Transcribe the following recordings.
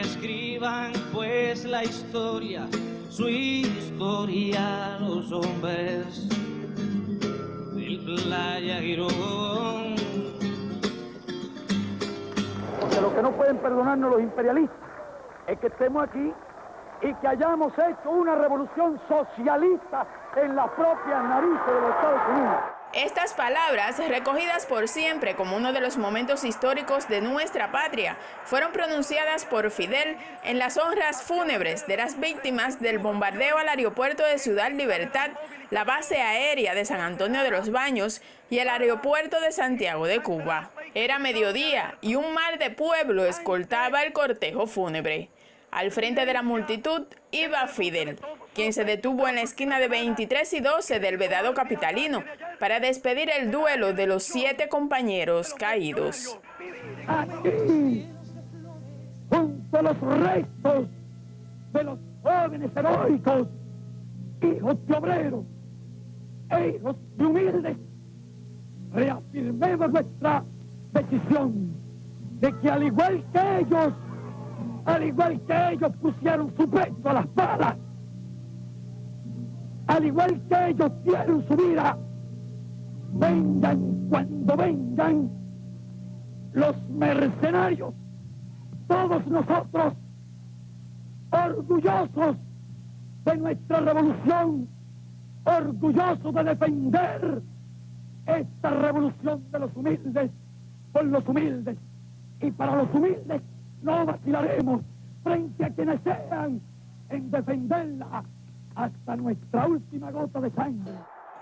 Escriban pues la historia, su historia los hombres del Playa Girón. Porque lo que no pueden perdonarnos los imperialistas es que estemos aquí y que hayamos hecho una revolución socialista en la propia narices de los Estados Unidos. Estas palabras, recogidas por siempre como uno de los momentos históricos de nuestra patria, fueron pronunciadas por Fidel en las honras fúnebres de las víctimas del bombardeo al aeropuerto de Ciudad Libertad, la base aérea de San Antonio de los Baños y el aeropuerto de Santiago de Cuba. Era mediodía y un mar de pueblo escoltaba el cortejo fúnebre. Al frente de la multitud iba Fidel, quien se detuvo en la esquina de 23 y 12 del Vedado Capitalino para despedir el duelo de los siete compañeros caídos. Aquí, junto a los restos de los jóvenes heroicos, hijos de obreros e hijos de humildes, reafirmemos nuestra decisión de que al igual que ellos, al igual que ellos pusieron su pecho a las balas, al igual que ellos dieron su vida, vengan cuando vengan los mercenarios, todos nosotros, orgullosos de nuestra revolución, orgullosos de defender esta revolución de los humildes por los humildes. Y para los humildes no vacilaremos frente a quienes sean en defenderla hasta nuestra última gota de sangre.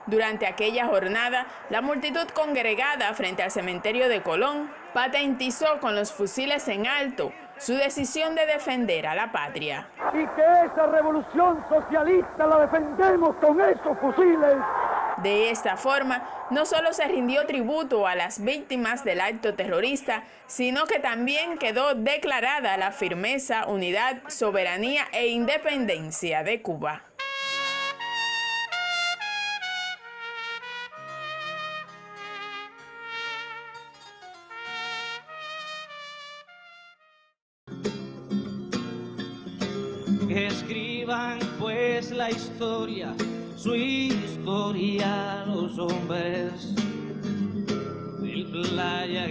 Durante aquella jornada, la multitud congregada frente al cementerio de Colón patentizó con los fusiles en alto su decisión de defender a la patria. Y que esa revolución socialista la defendemos con esos fusiles. De esta forma, no solo se rindió tributo a las víctimas del acto terrorista, sino que también quedó declarada la firmeza, unidad, soberanía e independencia de Cuba. Que escriban pues la historia, su historia los hombres del Playa.